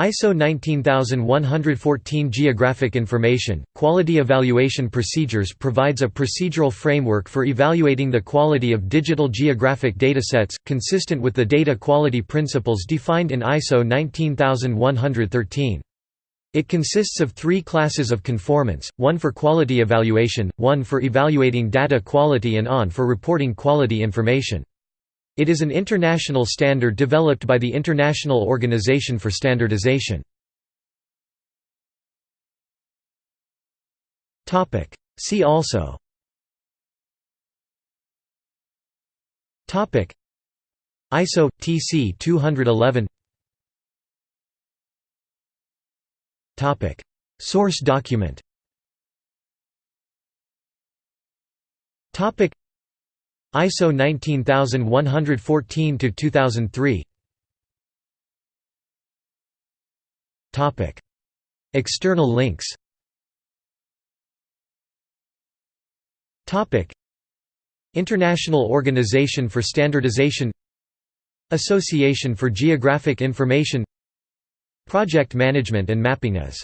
ISO 19114 Geographic Information, Quality Evaluation Procedures provides a procedural framework for evaluating the quality of digital geographic datasets, consistent with the data quality principles defined in ISO 19113. It consists of three classes of conformance, one for quality evaluation, one for evaluating data quality and on for reporting quality information. It is an international standard developed by the International Organization for Standardization. See also. ISO TC 211 Source document ISO 19114 to 2003 Topic. External links. Topic. International Organization for Standardization. Association for Geographic Information. Project Management and Mapping as